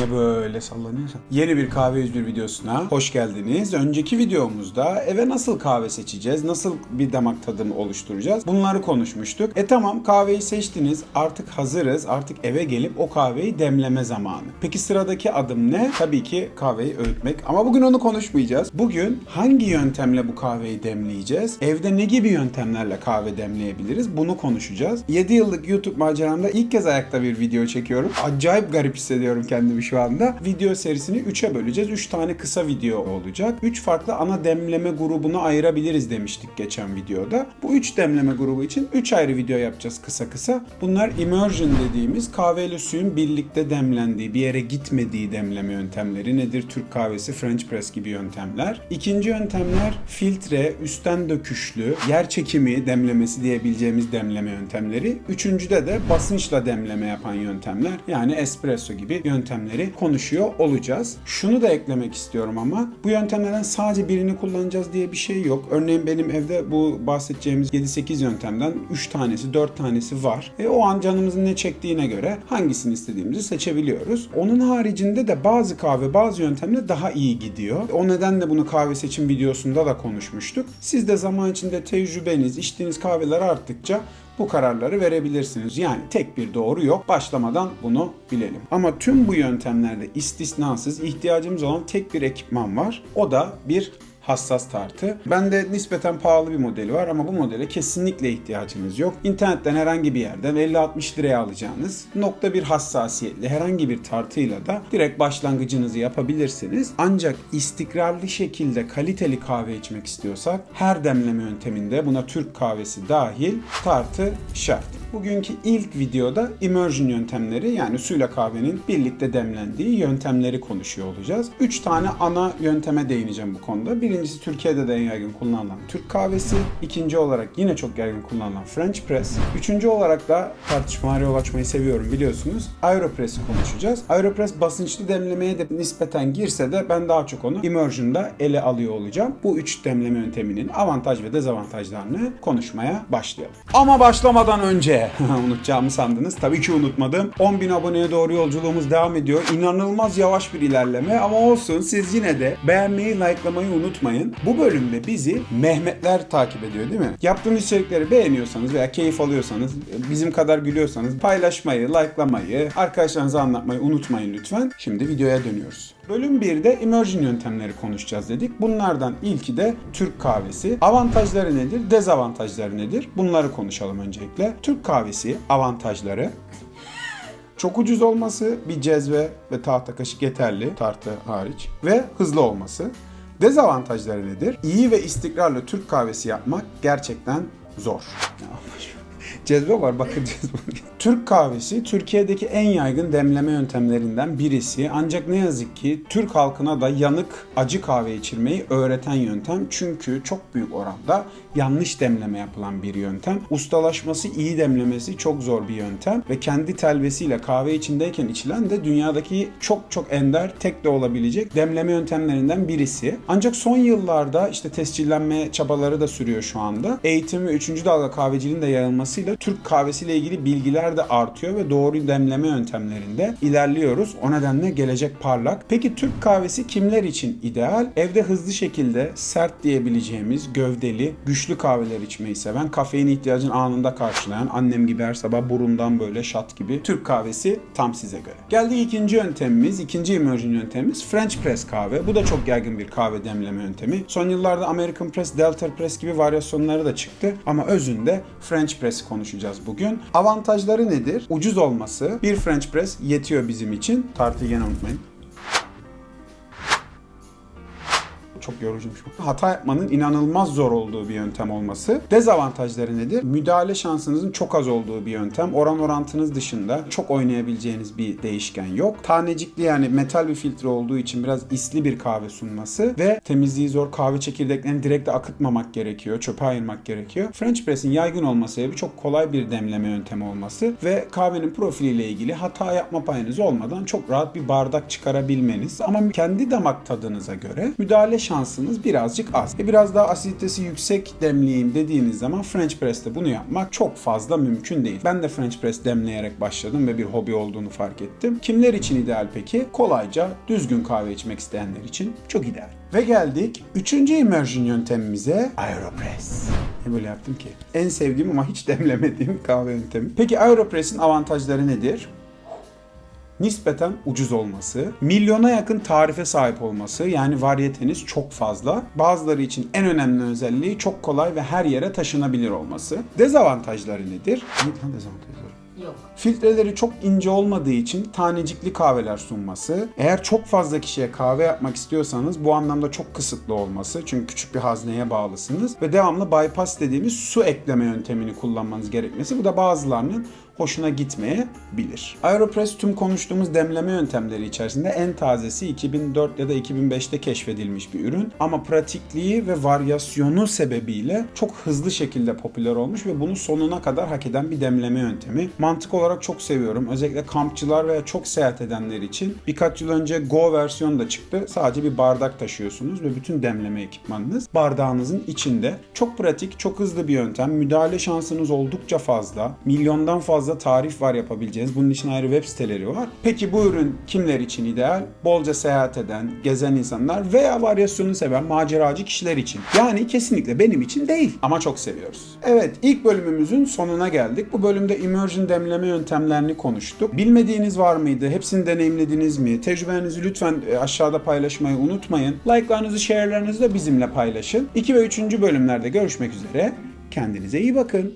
niye böyle sallanıyorsun? Yeni bir kahve 101 videosuna hoş geldiniz. Önceki videomuzda eve nasıl kahve seçeceğiz, nasıl bir damak tadımı oluşturacağız bunları konuşmuştuk. E tamam kahveyi seçtiniz artık hazırız artık eve gelip o kahveyi demleme zamanı. Peki sıradaki adım ne? Tabii ki kahveyi öğütmek ama bugün onu konuşmayacağız. Bugün hangi yöntemle bu kahveyi demleyeceğiz? Evde ne gibi yöntemlerle kahve demleyebiliriz? Bunu konuşacağız. 7 yıllık YouTube maceramda ilk kez ayakta bir video çekiyorum. Acayip garip hissediyorum kendimi şu anda. Video serisini 3'e böleceğiz. 3 tane kısa video olacak. 3 farklı ana demleme grubuna ayırabiliriz demiştik geçen videoda. Bu 3 demleme grubu için 3 ayrı video yapacağız kısa kısa. Bunlar immersion dediğimiz kahveyle suyun birlikte demlendiği, bir yere gitmediği demleme yöntemleri. Nedir? Türk kahvesi, French press gibi yöntemler. İkinci yöntemler filtre, üstten döküşlü, yer çekimi demlemesi diyebileceğimiz demleme yöntemleri. Üçüncüde de basınçla demleme yapan yöntemler. Yani espresso gibi yöntemleri konuşuyor olacağız. Şunu da eklemek istiyorum ama bu yöntemlerden sadece birini kullanacağız diye bir şey yok. Örneğin benim evde bu bahsedeceğimiz 7-8 yöntemden 3 tanesi 4 tanesi var. E, o an canımızın ne çektiğine göre hangisini istediğimizi seçebiliyoruz. Onun haricinde de bazı kahve bazı yöntemle daha iyi gidiyor. O nedenle bunu kahve seçim videosunda da konuşmuştuk. Siz de zaman içinde tecrübeniz, içtiğiniz kahveler arttıkça bu kararları verebilirsiniz. Yani tek bir doğru yok. Başlamadan bunu bilelim. Ama tüm bu yöntemlerde istisnasız ihtiyacımız olan tek bir ekipman var. O da bir hassas tartı. Bende nispeten pahalı bir modeli var ama bu modele kesinlikle ihtiyacınız yok. İnternetten herhangi bir yerden 50-60 liraya alacağınız nokta bir hassasiyetli herhangi bir tartıyla da direkt başlangıcınızı yapabilirsiniz. Ancak istikrarlı şekilde kaliteli kahve içmek istiyorsak her demleme yönteminde buna Türk kahvesi dahil tartı şart. Bugünkü ilk videoda immersion yöntemleri yani suyla kahvenin birlikte demlendiği yöntemleri konuşuyor olacağız. 3 tane ana yönteme değineceğim bu konuda. Birincisi Türkiye'de de en yaygın kullanılan Türk kahvesi. İkinci olarak yine çok yaygın kullanılan French press. Üçüncü olarak da tartışmalara yol açmayı seviyorum biliyorsunuz. Aeropress'i konuşacağız. Aeropress basınçlı demlemeye de nispeten girse de ben daha çok onu immersion'da ele alıyor olacağım. Bu üç demleme yönteminin avantaj ve dezavantajlarını konuşmaya başlayalım. Ama başlamadan önce unutacağımı sandınız. Tabii ki unutmadım. 10.000 aboneye doğru yolculuğumuz devam ediyor. İnanılmaz yavaş bir ilerleme ama olsun siz yine de beğenmeyi, likelamayı unutmayın. Bu bölümde bizi Mehmetler takip ediyor değil mi? Yaptığımız içerikleri beğeniyorsanız veya keyif alıyorsanız, bizim kadar gülüyorsanız paylaşmayı, likelamayı, arkadaşlarınıza anlatmayı unutmayın lütfen. Şimdi videoya dönüyoruz. Bölüm 1'de immersion yöntemleri konuşacağız dedik. Bunlardan ilki de Türk kahvesi. Avantajları nedir, dezavantajları nedir? Bunları konuşalım öncelikle. Türk kahvesi avantajları çok ucuz olması, bir cezve ve tahta kaşık yeterli, tartı hariç ve hızlı olması. Dezavantajları nedir? İyi ve istikrarlı Türk kahvesi yapmak gerçekten zor. Cezve var bakın cezve. Türk kahvesi Türkiye'deki en yaygın demleme yöntemlerinden birisi. Ancak ne yazık ki Türk halkına da yanık acı kahve içirmeyi öğreten yöntem. Çünkü çok büyük oranda yanlış demleme yapılan bir yöntem. Ustalaşması, iyi demlemesi çok zor bir yöntem ve kendi telvesiyle kahve içindeyken içilen de dünyadaki çok çok ender, tek de olabilecek demleme yöntemlerinden birisi. Ancak son yıllarda işte tescillenme çabaları da sürüyor şu anda. Eğitim ve 3. dalga kahveciliğin de yayılmasıyla Türk kahvesiyle ilgili bilgiler de artıyor ve doğru demleme yöntemlerinde ilerliyoruz. O nedenle gelecek parlak. Peki Türk kahvesi kimler için ideal? Evde hızlı şekilde sert diyebileceğimiz gövdeli, güçlü kahveler içmeyi seven, kafein ihtiyacını anında karşılayan, annem gibi her sabah burundan böyle şat gibi Türk kahvesi tam size göre. Geldi ikinci yöntemimiz, ikinci immersion yöntemimiz French press kahve. Bu da çok yaygın bir kahve demleme yöntemi. Son yıllarda American press, Delta press gibi varyasyonları da çıktı ama özünde French press konuşacağız bugün. Avantajları nedir? Ucuz olması. Bir French press yetiyor bizim için. Tartıyı yine unutmayın. Çok yorucuymuş bu. Hata yapmanın inanılmaz zor olduğu bir yöntem olması. Dezavantajları nedir? Müdahale şansınızın çok az olduğu bir yöntem. Oran orantınız dışında çok oynayabileceğiniz bir değişken yok. Tanecikli yani metal bir filtre olduğu için biraz isli bir kahve sunması ve temizliği zor kahve çekirdeklerini direkt de akıtmamak gerekiyor. Çöpe ayırmak gerekiyor. French press'in yaygın olması sebebi çok kolay bir demleme yöntemi olması ve kahvenin profiliyle ilgili hata yapma payınız olmadan çok rahat bir bardak çıkarabilmeniz. Ama kendi damak tadınıza göre müdahale şansınız birazcık az. E biraz daha asiditesi yüksek demleyeyim dediğiniz zaman French Press'te bunu yapmak çok fazla mümkün değil. Ben de French Press demleyerek başladım ve bir hobi olduğunu fark ettim. Kimler için ideal peki? Kolayca düzgün kahve içmek isteyenler için çok ideal. Ve geldik üçüncü immersion yöntemimize Aeropress. Ne böyle yaptım ki? En sevdiğim ama hiç demlemediğim kahve yöntemi. Peki Aeropress'in avantajları nedir? Nispeten ucuz olması, milyona yakın tarife sahip olması yani varyeteniz çok fazla. Bazıları için en önemli özelliği çok kolay ve her yere taşınabilir olması. Dezavantajları nedir? Lan dezavantajları? Yok. Filtreleri çok ince olmadığı için tanecikli kahveler sunması. Eğer çok fazla kişiye kahve yapmak istiyorsanız bu anlamda çok kısıtlı olması. Çünkü küçük bir hazneye bağlısınız. Ve devamlı bypass dediğimiz su ekleme yöntemini kullanmanız gerekmesi. Bu da bazılarının hoşuna gitmeyebilir. Aeropress tüm konuştuğumuz demleme yöntemleri içerisinde en tazesi 2004 ya da 2005'te keşfedilmiş bir ürün. Ama pratikliği ve varyasyonu sebebiyle çok hızlı şekilde popüler olmuş ve bunu sonuna kadar hak eden bir demleme yöntemi. Mantık olarak çok seviyorum. Özellikle kampçılar veya çok seyahat edenler için birkaç yıl önce Go versiyonu da çıktı. Sadece bir bardak taşıyorsunuz ve bütün demleme ekipmanınız bardağınızın içinde. Çok pratik, çok hızlı bir yöntem. Müdahale şansınız oldukça fazla. Milyondan fazla tarif var yapabileceğiniz. Bunun için ayrı web siteleri var. Peki bu ürün kimler için ideal? Bolca seyahat eden, gezen insanlar veya varyasyonu seven maceracı kişiler için. Yani kesinlikle benim için değil ama çok seviyoruz. Evet ilk bölümümüzün sonuna geldik. Bu bölümde immersion demleme yöntemlerini konuştuk. Bilmediğiniz var mıydı? Hepsini deneyimlediniz mi? Tecrübenizi lütfen e, aşağıda paylaşmayı unutmayın. Like'larınızı, share'larınızı da bizimle paylaşın. 2 ve 3. bölümlerde görüşmek üzere. Kendinize iyi bakın.